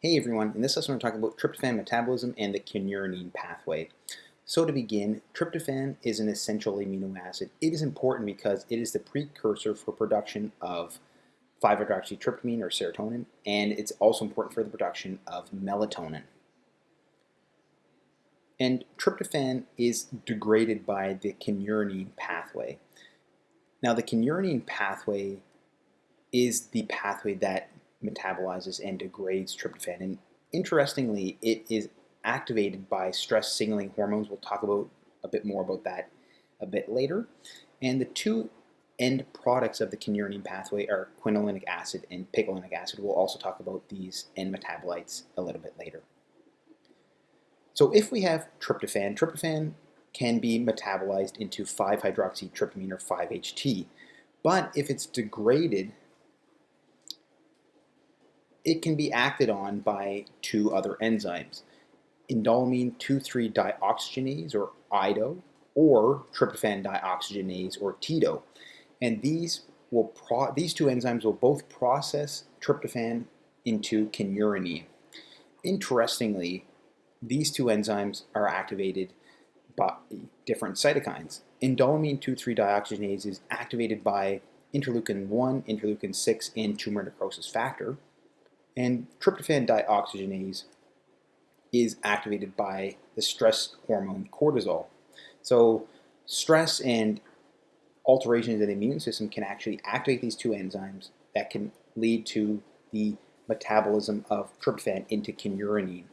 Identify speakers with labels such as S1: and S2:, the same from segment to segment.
S1: Hey everyone, in this lesson we're talking about tryptophan metabolism and the kynurenine pathway. So to begin, tryptophan is an essential amino acid. It is important because it is the precursor for production of 5-hydroxytryptamine or serotonin, and it's also important for the production of melatonin. And tryptophan is degraded by the kynurenine pathway. Now the kynurenine pathway is the pathway that metabolizes and degrades tryptophan. And interestingly, it is activated by stress signaling hormones. We'll talk about a bit more about that a bit later. And the two end products of the kynurenine pathway are quinolinic acid and picolinic acid. We'll also talk about these end metabolites a little bit later. So if we have tryptophan, tryptophan can be metabolized into 5-hydroxytryptamine or 5-HT. But if it's degraded it can be acted on by two other enzymes, indoleamine 2,3-dioxygenase or IDO or tryptophan dioxygenase or TIDO. And these will these two enzymes will both process tryptophan into kynurenine. Interestingly, these two enzymes are activated by different cytokines. Indoleamine 2,3-dioxygenase is activated by interleukin 1, interleukin 6, and tumor necrosis factor. And tryptophan dioxygenase is activated by the stress hormone cortisol. So stress and alterations in the immune system can actually activate these two enzymes that can lead to the metabolism of tryptophan into kynurenine.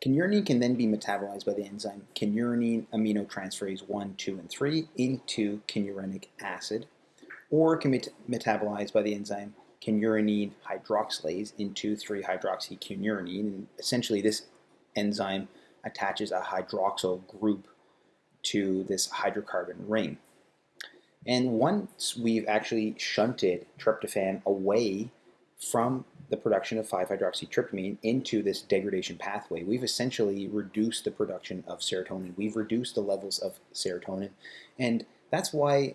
S1: Kynurenine can then be metabolized by the enzyme kynurenine aminotransferase 1, 2, and 3 into kynurenic acid, or can be metabolized by the enzyme kynurenine hydroxylase into 3-hydroxykynurenine. And essentially this enzyme attaches a hydroxyl group to this hydrocarbon ring. And once we've actually shunted tryptophan away from the production of 5-hydroxytryptamine into this degradation pathway, we've essentially reduced the production of serotonin. We've reduced the levels of serotonin. And that's why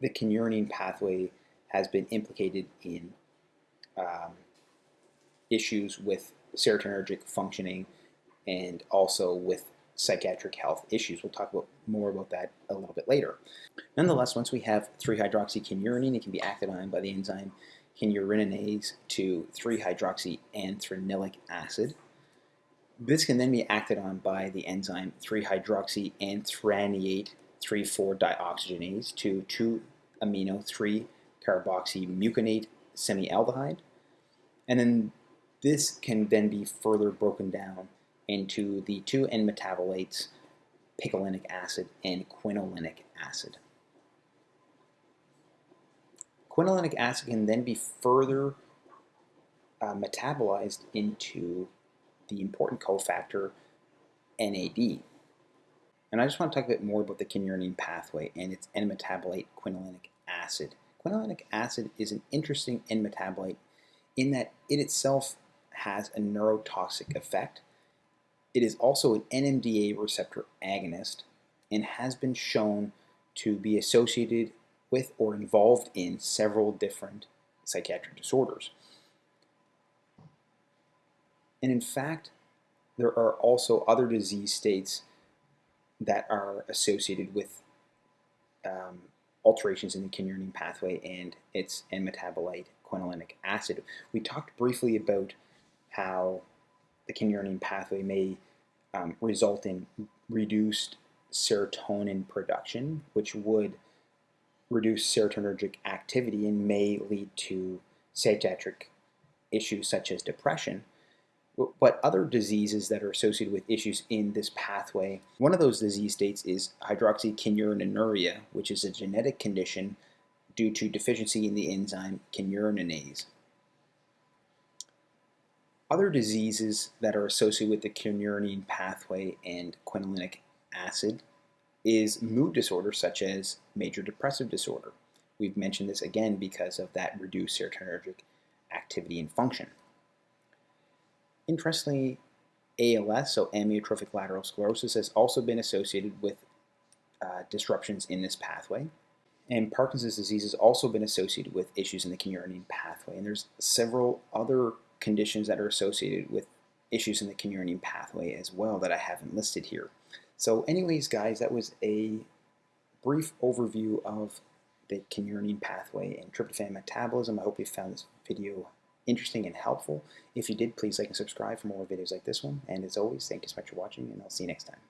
S1: the kynurenine pathway has been implicated in um, issues with serotonergic functioning and also with psychiatric health issues. We'll talk about more about that a little bit later. Nonetheless, once we have 3-hydroxykynurenine, it can be acted on by the enzyme kynureninase to 3-hydroxyanthranilic acid. This can then be acted on by the enzyme 3-hydroxyanthranate 3,4-dioxygenase to 2-amino 3 carboxymuconate semialdehyde. And then this can then be further broken down into the two end metabolites, picolinic acid and quinolinic acid. Quinolinic acid can then be further uh, metabolized into the important cofactor NAD. And I just want to talk a bit more about the kynurenine pathway and its end metabolite quinolinic acid. Quinolinic acid is an interesting end metabolite in that it itself has a neurotoxic effect. It is also an NMDA receptor agonist and has been shown to be associated with or involved in several different psychiatric disorders. And in fact, there are also other disease states that are associated with um, alterations in the kynurenine pathway and its end metabolite quinolinic acid. We talked briefly about how the kynurenine pathway may um, result in reduced serotonin production, which would reduce serotonergic activity and may lead to psychiatric issues such as depression but other diseases that are associated with issues in this pathway. One of those disease states is hydroxykynurenuria, which is a genetic condition due to deficiency in the enzyme kynureninase. Other diseases that are associated with the kynurenine pathway and quinolinic acid is mood disorders such as major depressive disorder. We've mentioned this again because of that reduced serotonergic activity and function. Interestingly, ALS, so amyotrophic lateral sclerosis, has also been associated with uh, disruptions in this pathway. And Parkinson's disease has also been associated with issues in the kynurenine pathway. And there's several other conditions that are associated with issues in the kynurenine pathway as well that I haven't listed here. So anyways, guys, that was a brief overview of the kynurenine pathway and tryptophan metabolism. I hope you found this video interesting and helpful. If you did, please like and subscribe for more videos like this one. And as always, thank you so much for watching, and I'll see you next time.